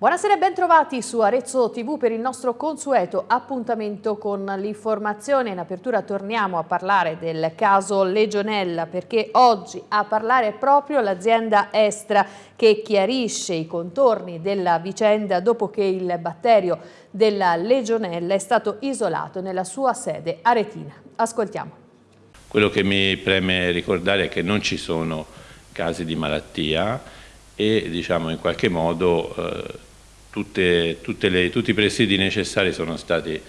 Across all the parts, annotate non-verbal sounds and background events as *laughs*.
Buonasera e bentrovati su Arezzo TV per il nostro consueto appuntamento con l'informazione. In apertura torniamo a parlare del caso Legionella perché oggi a parlare proprio l'azienda Estra che chiarisce i contorni della vicenda dopo che il batterio della Legionella è stato isolato nella sua sede aretina. Ascoltiamo. Quello che mi preme ricordare è che non ci sono casi di malattia e diciamo in qualche modo eh, tutte, tutte le, tutti i presidi necessari sono stati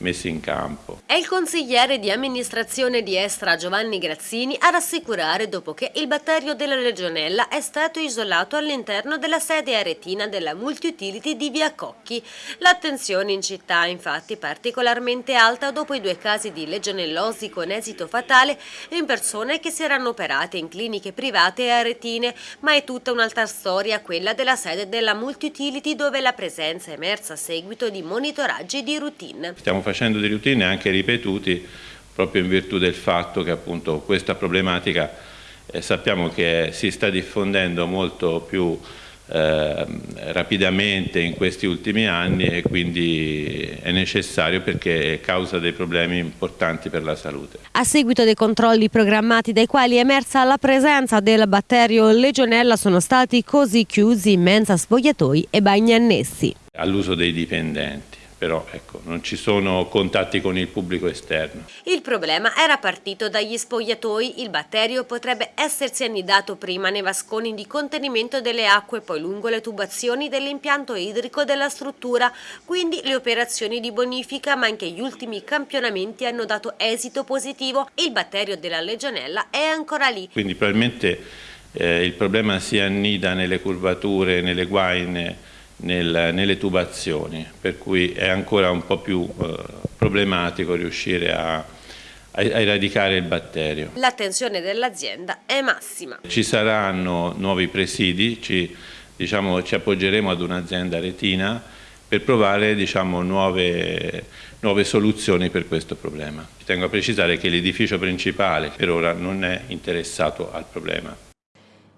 messi in campo. È il consigliere di amministrazione di Estra Giovanni Grazzini a rassicurare dopo che il batterio della legionella è stato isolato all'interno della sede aretina della multi-utility di Via Cocchi. L'attenzione in città è infatti particolarmente alta dopo i due casi di legionellosi con esito fatale in persone che si erano operate in cliniche private e aretine, ma è tutta un'altra storia quella della sede della multi-utility dove la presenza è emersa a seguito di monitoraggi di routine. Stiamo facendo dei routine anche ripetuti proprio in virtù del fatto che appunto questa problematica eh, sappiamo che si sta diffondendo molto più eh, rapidamente in questi ultimi anni e quindi è necessario perché causa dei problemi importanti per la salute. A seguito dei controlli programmati dai quali è emersa la presenza del batterio legionella sono stati così chiusi mensa spogliatoi e bagni annessi. All'uso dei dipendenti però ecco, non ci sono contatti con il pubblico esterno. Il problema era partito dagli spogliatoi, il batterio potrebbe essersi annidato prima nei vasconi di contenimento delle acque, poi lungo le tubazioni dell'impianto idrico della struttura, quindi le operazioni di bonifica ma anche gli ultimi campionamenti hanno dato esito positivo, il batterio della legionella è ancora lì. Quindi probabilmente eh, il problema si annida nelle curvature, nelle guaine, nel, nelle tubazioni, per cui è ancora un po' più eh, problematico riuscire a, a, eradicare il batterio. L'attenzione dell'azienda è massima. Ci saranno nuovi presidi, ci, diciamo, ci appoggeremo ad un'azienda retina per provare diciamo, nuove, nuove soluzioni per questo problema. Tengo a precisare che l'edificio principale per ora non è interessato al problema.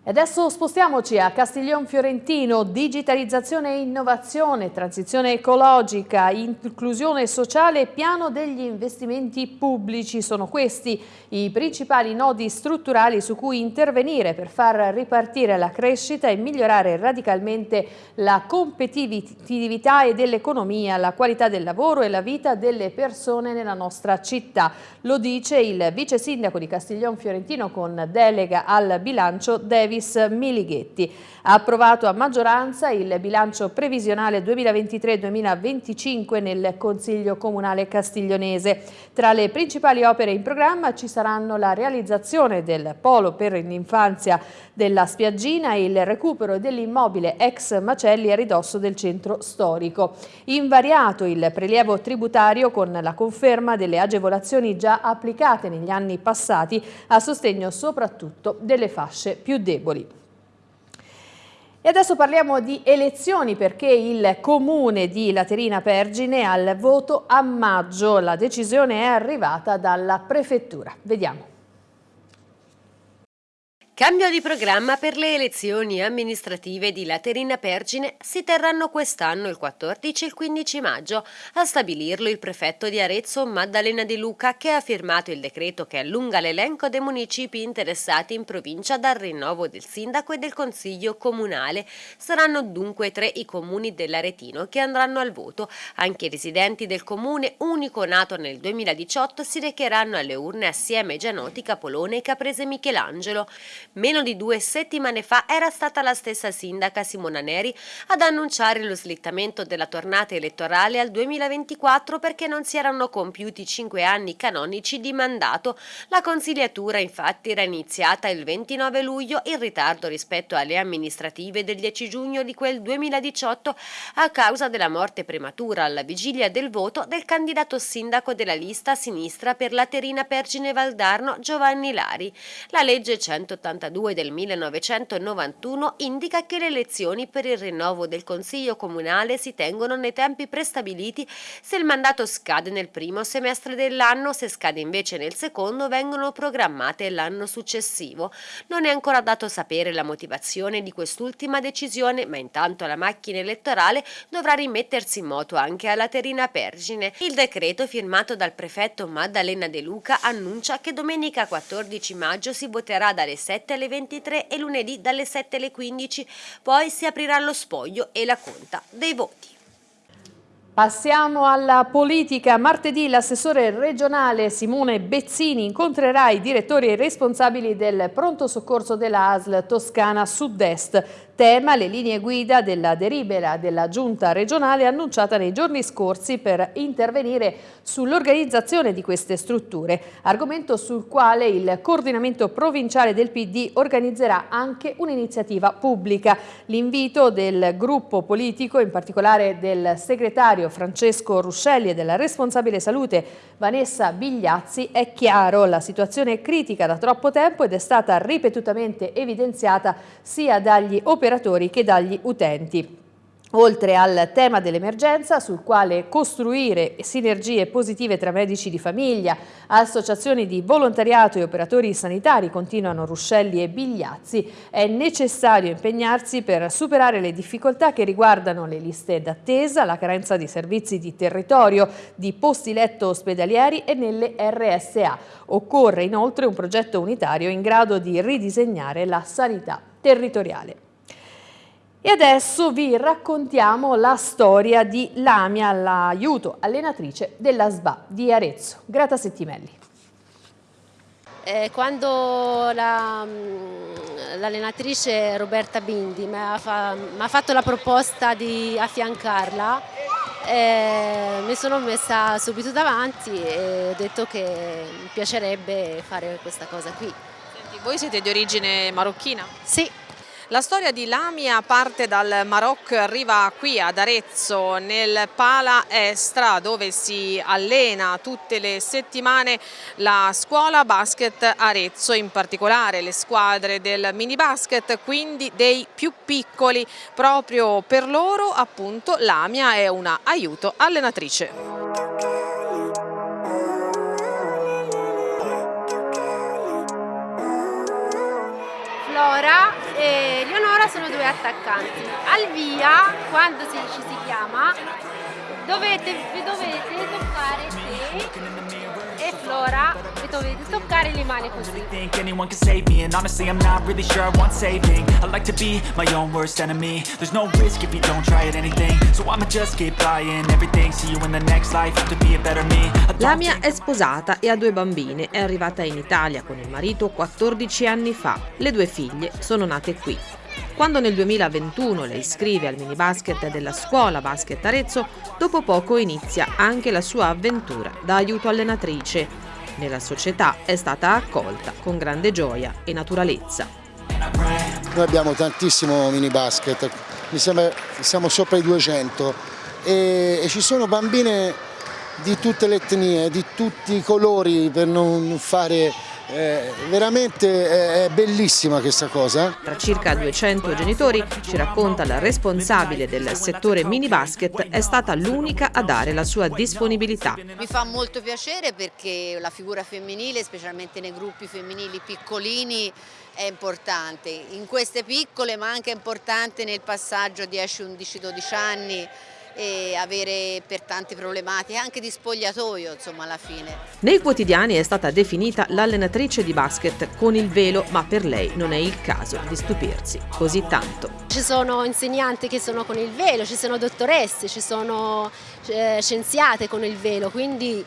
E adesso spostiamoci a Castiglion Fiorentino, digitalizzazione e innovazione, transizione ecologica, inclusione sociale e piano degli investimenti pubblici. Sono questi i principali nodi strutturali su cui intervenire per far ripartire la crescita e migliorare radicalmente la competitività e dell'economia, la qualità del lavoro e la vita delle persone nella nostra città. Lo dice il vice sindaco di Castiglion Fiorentino con delega al bilancio David Davis Milighetti. Ha approvato a maggioranza il bilancio previsionale 2023-2025 nel Consiglio Comunale Castiglionese. Tra le principali opere in programma ci saranno la realizzazione del polo per l'infanzia della spiaggina e il recupero dell'immobile ex Macelli a ridosso del centro storico. Invariato il prelievo tributario con la conferma delle agevolazioni già applicate negli anni passati a sostegno soprattutto delle fasce più deboli. E adesso parliamo di elezioni perché il comune di Laterina Pergine ha il voto a maggio. La decisione è arrivata dalla prefettura. Vediamo. Cambio di programma per le elezioni amministrative di Laterina Pergine si terranno quest'anno il 14 e il 15 maggio. A stabilirlo il prefetto di Arezzo Maddalena Di Luca che ha firmato il decreto che allunga l'elenco dei municipi interessati in provincia dal rinnovo del sindaco e del consiglio comunale. Saranno dunque tre i comuni dell'Aretino che andranno al voto. Anche i residenti del comune, unico nato nel 2018, si recheranno alle urne assieme ai già noti Capolone e Caprese Michelangelo. Meno di due settimane fa era stata la stessa sindaca Simona Neri ad annunciare lo slittamento della tornata elettorale al 2024 perché non si erano compiuti cinque anni canonici di mandato. La consigliatura infatti era iniziata il 29 luglio in ritardo rispetto alle amministrative del 10 giugno di quel 2018 a causa della morte prematura alla vigilia del voto del candidato sindaco della lista sinistra per Laterina Pergine Valdarno Giovanni Lari. La legge 180 62 del 1991 indica che le elezioni per il rinnovo del Consiglio Comunale si tengono nei tempi prestabiliti se il mandato scade nel primo semestre dell'anno, se scade invece nel secondo vengono programmate l'anno successivo. Non è ancora dato sapere la motivazione di quest'ultima decisione, ma intanto la macchina elettorale dovrà rimettersi in moto anche alla Terina Pergine. Il decreto firmato dal prefetto Maddalena De Luca annuncia che domenica 14 maggio si voterà dalle 7 alle 23 e lunedì dalle 7 alle 15, poi si aprirà lo spoglio e la conta dei voti. Passiamo alla politica. Martedì l'assessore regionale Simone Bezzini incontrerà i direttori e responsabili del pronto soccorso della ASL Toscana Sud-Est tema le linee guida della delibera della giunta regionale annunciata nei giorni scorsi per intervenire sull'organizzazione di queste strutture, argomento sul quale il coordinamento provinciale del PD organizzerà anche un'iniziativa pubblica. L'invito del gruppo politico, in particolare del segretario Francesco Ruscelli e della responsabile salute Vanessa Bigliazzi, è chiaro, la situazione è critica da troppo tempo ed è stata ripetutamente evidenziata sia dagli operatori operatori che dagli utenti. Oltre al tema dell'emergenza, sul quale costruire sinergie positive tra medici di famiglia, associazioni di volontariato e operatori sanitari, continuano Ruscelli e Bigliazzi, è necessario impegnarsi per superare le difficoltà che riguardano le liste d'attesa, la carenza di servizi di territorio, di posti letto ospedalieri e nelle RSA. Occorre inoltre un progetto unitario in grado di ridisegnare la sanità territoriale. E adesso vi raccontiamo la storia di Lamia, l'aiuto allenatrice della SBA di Arezzo. Grata Settimelli. Eh, quando l'allenatrice la, Roberta Bindi mi ha, fa, fatto la proposta di affiancarla, eh, mi sono messa subito davanti e ho detto che mi piacerebbe fare questa cosa qui. Senti, voi siete di origine marocchina? Sì. La storia di Lamia parte dal Marocco e arriva qui ad Arezzo nel Pala Estra dove si allena tutte le settimane la scuola basket Arezzo, in particolare le squadre del mini basket, quindi dei più piccoli. Proprio per loro appunto Lamia è una aiuto allenatrice. Flora e Leonora sono due attaccanti. Al via, quando si, ci si chiama, dovete, dovete toccare te e Flora e dovete toccare le mani così. think anyone can save me and honestly I'm not really sure I want saving. I like to be my own worst enemy. There's no risk if you don't try at anything. So I'ma just keep buying everything. See you in the next life, have to be a better me. Lamia è sposata e ha due bambine. È arrivata in Italia con il marito 14 anni fa. Le due figlie sono nate qui. Quando nel 2021 la iscrive al mini basket della scuola Basket Arezzo, dopo poco inizia anche la sua avventura da aiuto allenatrice. Nella società è stata accolta con grande gioia e naturalezza. Noi abbiamo tantissimo mini basket, mi sembra siamo sopra i 200 e, e ci sono bambine di tutte le etnie, di tutti i colori per non fare eh, veramente è bellissima questa cosa. Tra circa 200 genitori, ci racconta la responsabile del settore mini basket, è stata l'unica a dare la sua disponibilità. Mi fa molto piacere perché la figura femminile, specialmente nei gruppi femminili piccolini, è importante. In queste piccole ma anche importante nel passaggio 10, 11, 12 anni e avere per tante problematiche, anche di spogliatoio insomma alla fine. Nei quotidiani è stata definita l'allenatrice di basket con il velo, ma per lei non è il caso di stupirsi così tanto. Ci sono insegnanti che sono con il velo, ci sono dottoresse, ci sono eh, scienziate con il velo, quindi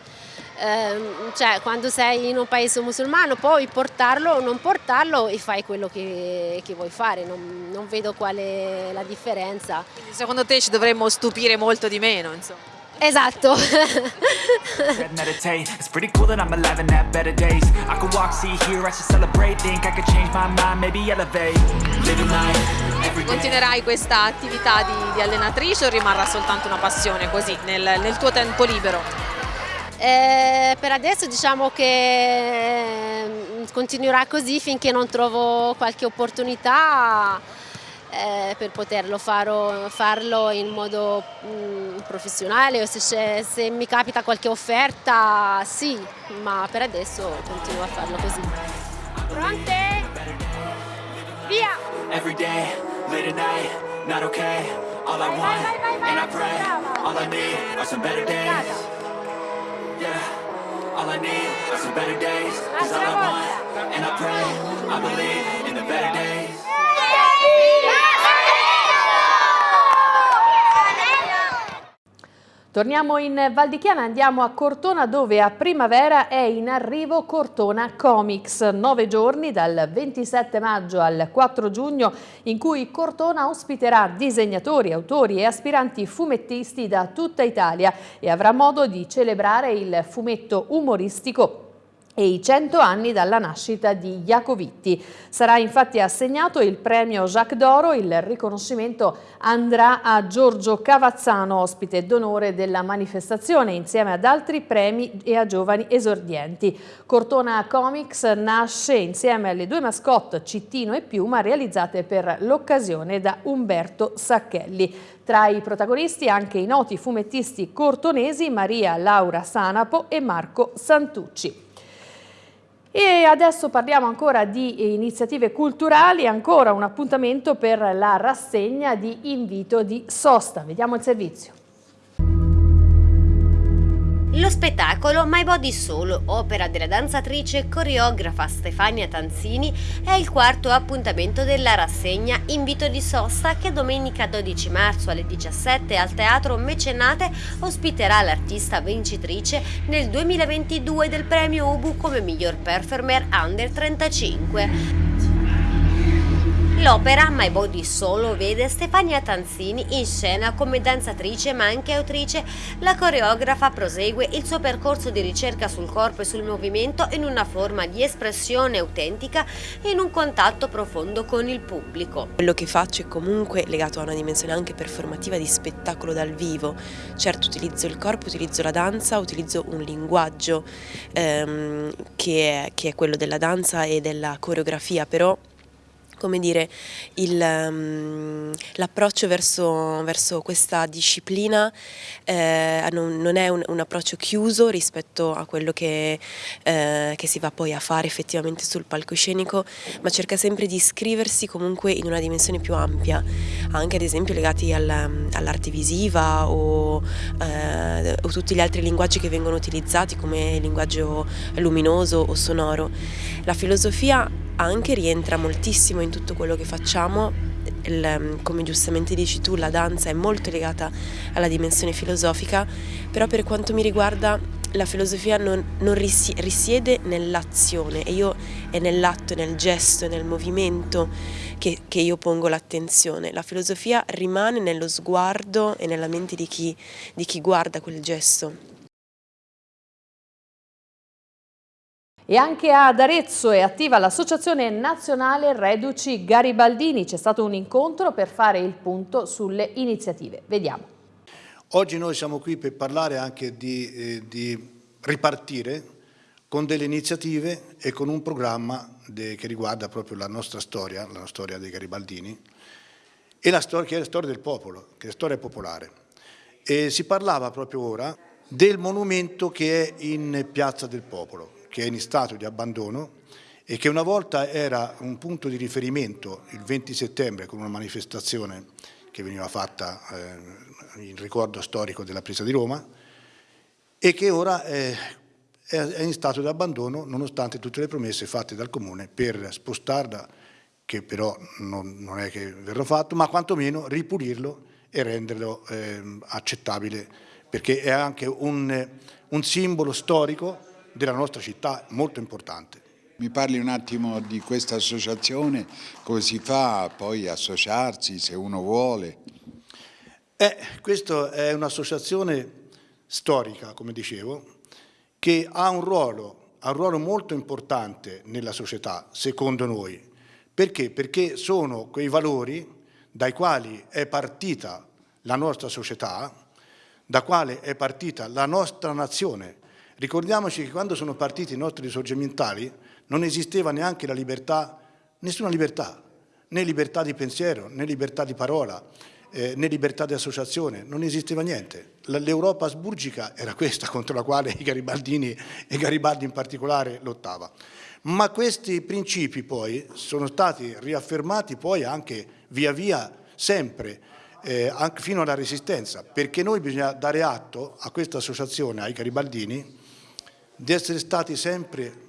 eh, cioè, quando sei in un paese musulmano puoi portarlo o non portarlo e fai quello che, che vuoi fare, non, non, vedo qual è la differenza. Quindi secondo te ci dovremmo stupire molto di meno? Insomma. Esatto. Continuerai questa attività di, di, allenatrice o rimarrà soltanto una passione così nel, nel tuo tempo libero? Eh, per adesso diciamo che eh, continuerà così finché non trovo qualche opportunità eh, per poterlo faro, farlo in modo mh, mm, professionale o se, se, mi capita qualche offerta sì, ma per adesso continuo a farlo così. Pronte? Via! Every day, late at night, not okay, all I want, and I pray, all I need are some better days. Yeah, all I need are some better days, cause all I want, and I pray, I believe in the better days. Torniamo in Val di Chiana, andiamo a Cortona dove a primavera è in arrivo Cortona Comics, nove giorni dal 27 maggio al 4 giugno in cui Cortona ospiterà disegnatori, autori e aspiranti fumettisti da tutta Italia e avrà modo di celebrare il fumetto umoristico e i 100 anni dalla nascita di Iacovitti. Sarà infatti assegnato il premio Jacques d'Oro, il riconoscimento andrà a Giorgio Cavazzano, ospite d'onore della manifestazione, insieme ad altri premi e a giovani esordienti. Cortona Comics nasce insieme alle due mascotte Cittino e Piuma realizzate per l'occasione da Umberto Sacchelli. Tra i protagonisti anche i noti fumettisti cortonesi Maria Laura Sanapo e Marco Santucci. E adesso parliamo ancora di iniziative culturali, ancora un appuntamento per la rassegna di invito di sosta. Vediamo il servizio. Lo spettacolo My Body Soul, opera della danzatrice e coreografa Stefania Tanzini, è il quarto appuntamento della rassegna Invito di Sosta che domenica 12 marzo alle 17 al Teatro Mecenate ospiterà l'artista vincitrice nel 2022 del premio UBU come miglior performer under 35. L'opera My Body Solo vede Stefania Tanzini in scena come danzatrice ma anche autrice. La coreografa prosegue il suo percorso di ricerca sul corpo e sul movimento in una forma di espressione autentica e in un contatto profondo con il pubblico. Quello che faccio è comunque legato a una dimensione anche performativa di spettacolo dal vivo. Certo utilizzo il corpo, utilizzo la danza, utilizzo un linguaggio ehm, che, è, che è quello della danza e della coreografia, però come dire, um, l'approccio verso, verso, questa disciplina eh, non, non, è un, un, approccio chiuso rispetto a quello che, eh, che, si va poi a fare effettivamente sul palcoscenico, ma cerca sempre di iscriversi comunque in una dimensione più ampia, anche ad esempio legati al, all'arte visiva o, eh, o tutti gli altri linguaggi che vengono utilizzati come linguaggio luminoso o sonoro. La filosofia anche rientra moltissimo in tutto quello che facciamo, il, come giustamente dici tu la danza è molto legata alla dimensione filosofica, però per quanto mi riguarda la filosofia non, non risiede nell'azione e io è nell'atto, nel gesto, nel movimento che, che io pongo l'attenzione. La filosofia rimane nello sguardo e nella mente di chi, di chi guarda quel gesto. E anche ad Arezzo è attiva l'Associazione Nazionale Reduci Garibaldini. C'è stato un incontro per fare il punto sulle iniziative. Vediamo. Oggi noi siamo qui per parlare anche di, eh, di ripartire con delle iniziative e con un programma de, che riguarda proprio la nostra storia, la storia dei Garibaldini, e la storia, che è la storia del popolo, che è la storia popolare. E si parlava proprio ora del monumento che è in Piazza del Popolo che è in stato di abbandono e che una volta era un punto di riferimento il 20 settembre con una manifestazione che veniva fatta eh, in ricordo storico della presa di Roma e che ora è, è in stato di abbandono nonostante tutte le promesse fatte dal Comune per spostarla, che però non, non è che verrà fatto, ma quantomeno ripulirlo e renderlo eh, accettabile perché è anche un, un simbolo storico della nostra città molto importante. Mi parli un attimo di questa associazione, come si fa poi associarsi se uno vuole? Eh, questa è un'associazione storica, come dicevo, che ha un ruolo, ha un ruolo molto importante nella società, secondo noi. Perché? Perché sono quei valori dai quali è partita la nostra società, da quale è partita la nostra nazione, Ricordiamoci che quando sono partiti i nostri risorgimentali non esisteva neanche la libertà, nessuna libertà, né libertà di pensiero, né libertà di parola, eh, né libertà di associazione, non esisteva niente. L'Europa asburgica era questa contro la quale i garibaldini e Garibaldi in particolare lottava. Ma questi principi poi sono stati riaffermati poi anche via via sempre, eh, anche fino alla resistenza, perché noi bisogna dare atto a questa associazione, ai garibaldini, di essere stati sempre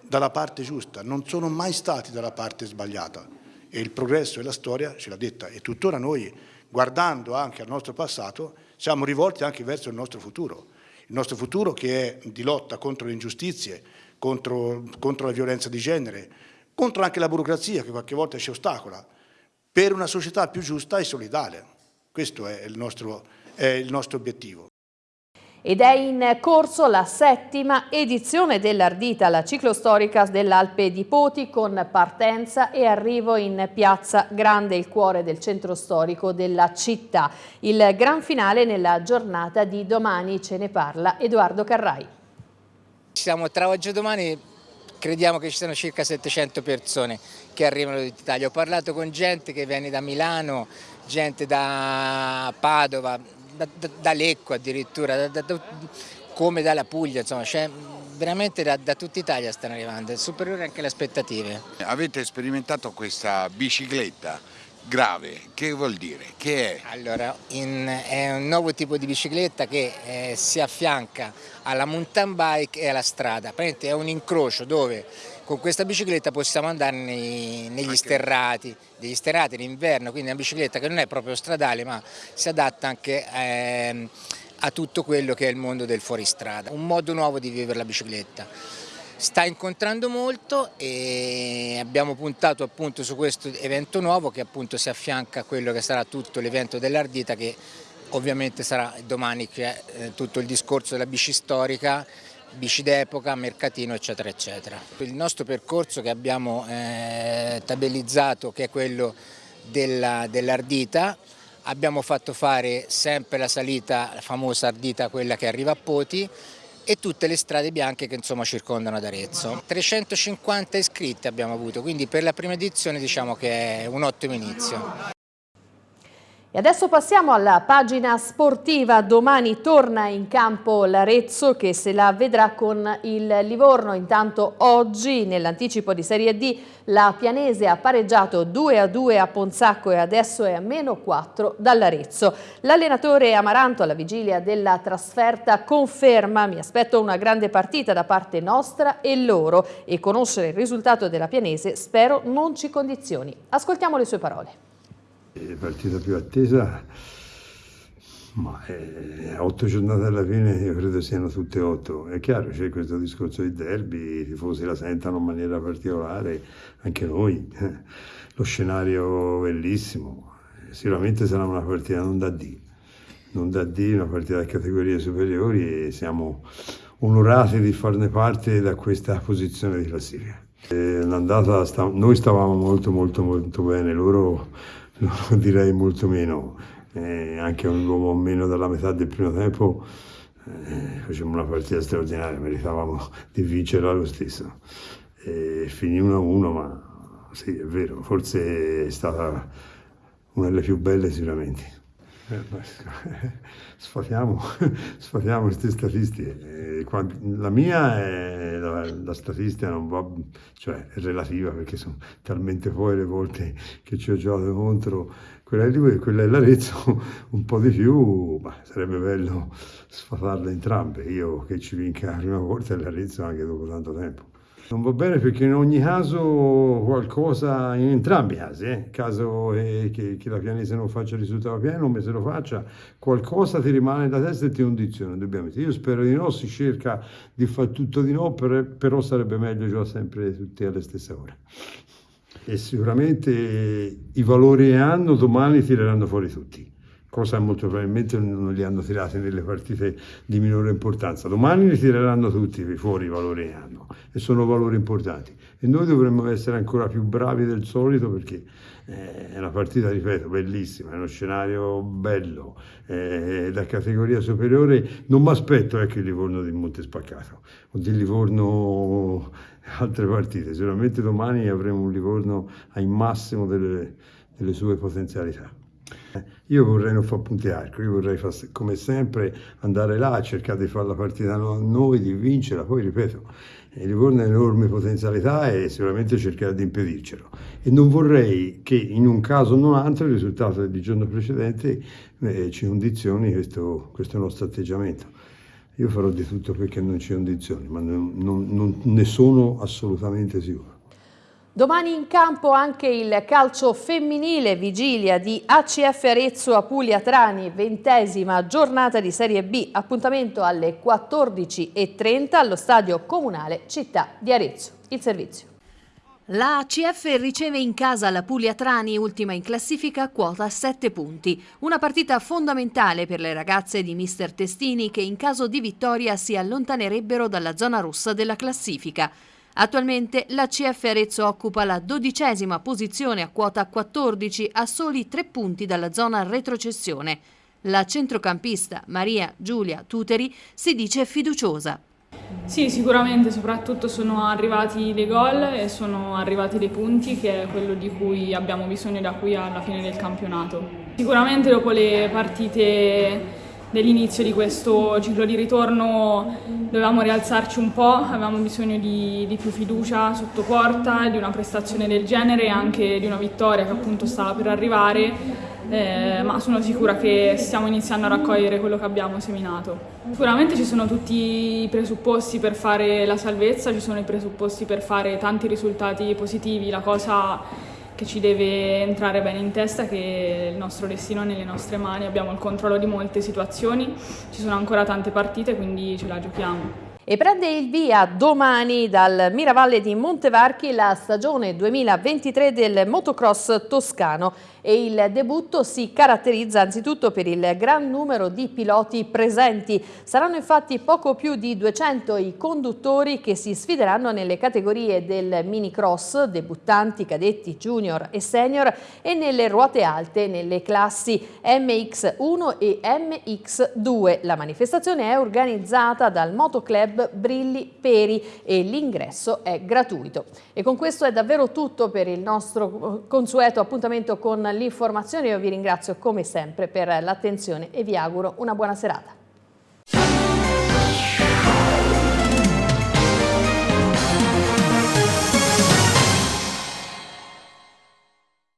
dalla parte giusta, non sono mai stati dalla parte sbagliata e il progresso e la storia ce l'ha detta e tuttora noi, guardando anche al nostro passato, siamo rivolti anche verso il nostro futuro, il nostro futuro che è di lotta contro le ingiustizie, contro, contro la violenza di genere, contro anche la burocrazia che qualche volta ci ostacola, per una società più giusta e solidale. Questo è il nostro, è il nostro obiettivo. Ed è in corso la settima edizione dell'Ardita, la ciclostorica dell'Alpe di Poti, con partenza e arrivo in Piazza Grande, il cuore del centro storico della città. Il gran finale nella giornata di domani, ce ne parla Edoardo Carrai. Siamo tra oggi e domani, crediamo che ci siano circa 700 persone che arrivano d'Italia. Ho parlato con gente che viene da Milano, gente da Padova, da, da, da Lecco addirittura, da, come dalla Puglia, insomma, cioè, veramente da, da tutta Italia stanno arrivando, è superiore anche alle aspettative. Avete sperimentato questa bicicletta grave, che vuol dire? Che è? Allora, in, è un nuovo tipo di bicicletta che eh, si affianca alla mountain bike e alla strada, praticamente è un incrocio dove con questa bicicletta possiamo andare nei, negli anche. sterrati, degli sterrati d'inverno, quindi è una bicicletta che non è proprio stradale ma si adatta anche eh, a tutto quello che è il mondo del fuoristrada, un modo nuovo di vivere la bicicletta sta incontrando molto e abbiamo puntato appunto su questo evento nuovo che appunto si affianca a quello che sarà tutto l'evento dell'Ardita che ovviamente sarà domani è eh, tutto il discorso della bici storica, bici d'epoca, mercatino eccetera eccetera. Il nostro percorso che abbiamo eh, tabellizzato che è quello dell'Ardita dell abbiamo fatto fare sempre la salita, la famosa Ardita quella che arriva a Poti e tutte le strade bianche che insomma circondano ad Arezzo. 350 iscritti abbiamo avuto, quindi per la prima edizione diciamo che è un ottimo inizio. E adesso passiamo alla pagina sportiva. Domani torna in campo l'Arezzo che se la vedrà con il Livorno. Intanto oggi nell'anticipo di Serie D la Pianese ha pareggiato 2 a 2 a Ponzacco e adesso è a meno 4 dall'Arezzo. L'allenatore Amaranto alla vigilia della trasferta conferma mi aspetto una grande partita da parte nostra e loro e conoscere il risultato della Pianese spero non ci condizioni. Ascoltiamo le sue parole. Partita più attesa, ma è, otto giornate alla fine io credo siano tutte otto. È chiaro, c'è questo discorso di derby, i tifosi la sentono in maniera particolare, anche noi. Lo scenario bellissimo, sicuramente sarà una partita non da D, non da D, una partita a categorie superiori e siamo onorati di farne parte da questa posizione di classifica. Sta, noi stavamo molto molto molto bene, loro *laughs* direi molto meno, eh, anche un uomo meno della metà del primo tempo eh, facevamo una partita straordinaria, meritavamo di vincerla lo stesso. E finì 1-1, ma sì, è vero, forse è stata una delle più belle sicuramente. Eh, *laughs* sfatiamo, *laughs* sfatiamo queste statistiche. Eh, la mia è la, la, statistica non va, cioè è relativa perché sono talmente poi le volte che ci ho giocato contro quella di lui e quella dell'Arezzo *laughs* un po' di più, ma sarebbe bello sfatarle entrambe. Io che ci vinca la prima volta e l'Arezzo anche dopo tanto tempo. Non va bene perché in ogni caso qualcosa, in entrambi i casi, eh, caso che, che, la pianese non faccia il risultato pieno, ma se lo faccia, qualcosa ti rimane da testa e ti condiziona, indubbiamente. Io spero di no, si cerca di fare tutto di no, per, però sarebbe meglio giocare sempre tutti alle stesse ore. E sicuramente i valori che hanno domani tireranno fuori tutti cosa molto probabilmente non li hanno tirati nelle partite di minore importanza. Domani li tireranno tutti fuori i valori che hanno e sono valori importanti e noi dovremmo essere ancora più bravi del solito perché eh, è una partita, ripeto, bellissima, è uno scenario bello, eh, da categoria superiore non mi aspetto ecco, il Livorno di Monte Spaccato o di Livorno altre partite, sicuramente domani avremo un Livorno ai massimo delle, delle sue potenzialità. Io vorrei non fare punti arco, io vorrei fare, come sempre andare là, cercare di fare la partita a noi, di vincerla, poi ripeto, il Livorno ha enormi potenzialità e sicuramente cercherà di impedircelo. E non vorrei che in un caso o non altro il risultato del giorno precedente eh, ci condizioni questo, questo nostro atteggiamento. Io farò di tutto perché non ci condizioni, ma non, non, non ne sono assolutamente sicuro. Domani in campo anche il calcio femminile, vigilia di ACF Arezzo a Puglia Trani, ventesima giornata di Serie B, appuntamento alle 14.30 allo stadio comunale Città di Arezzo. Il servizio. La ACF riceve in casa la Puglia Trani, ultima in classifica, quota 7 punti. Una partita fondamentale per le ragazze di mister Testini che in caso di vittoria si allontanerebbero dalla zona rossa della classifica. Attualmente la CF Arezzo occupa la dodicesima posizione a quota 14 a soli tre punti dalla zona retrocessione. La centrocampista Maria Giulia Tuteri si dice fiduciosa. Sì, sicuramente, soprattutto sono arrivati dei gol e sono arrivati dei punti che è quello di cui abbiamo bisogno da qui alla fine del campionato. Sicuramente dopo le partite dell'inizio di questo ciclo di ritorno dovevamo rialzarci un po', avevamo bisogno di, di, più fiducia sotto porta, di una prestazione del genere e anche di una vittoria che appunto stava per arrivare, eh, ma sono sicura che stiamo iniziando a raccogliere quello che abbiamo seminato. Sicuramente ci sono tutti i presupposti per fare la salvezza, ci sono i presupposti per fare tanti risultati positivi, la cosa che ci deve entrare bene in testa che il nostro destino è nelle nostre mani, abbiamo il controllo di molte situazioni, ci sono ancora tante partite quindi ce la giochiamo. E prende il via domani dal Miravalle di Montevarchi la stagione 2023 del motocross toscano e il debutto si caratterizza anzitutto per il gran numero di piloti presenti. Saranno infatti poco più di 200 i conduttori che si sfideranno nelle categorie del minicross, debuttanti, cadetti, junior e senior e nelle ruote alte nelle classi MX1 e MX2. La manifestazione è organizzata dal Motoclub Brilli Peri e l'ingresso è gratuito. E con questo è davvero tutto per il nostro consueto appuntamento con l'informazione. Io vi ringrazio come sempre per l'attenzione e vi auguro una buona serata.